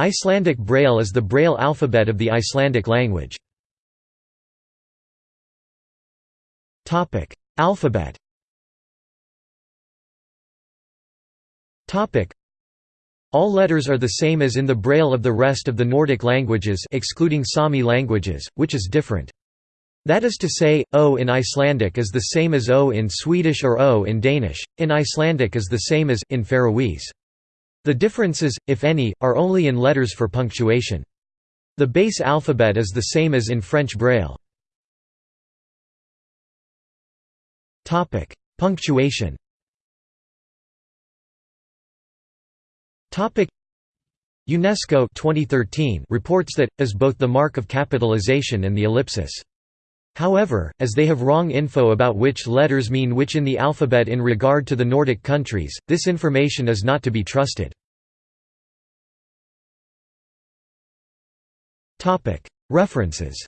Icelandic Braille is the Braille alphabet of the Icelandic language. Alphabet All letters are the same as in the Braille of the rest of the Nordic languages excluding Sami languages, which is different. That is to say, O in Icelandic is the same as O in Swedish or O in Danish, in Icelandic is the same as in Faroese. The differences, if any, are only in letters for punctuation. The base alphabet is the same as in French Braille. Punctuation UNESCO 2013 reports that, as both the mark of capitalization and the ellipsis. However, as they have wrong info about which letters mean which in the alphabet in regard to the Nordic countries, this information is not to be trusted. References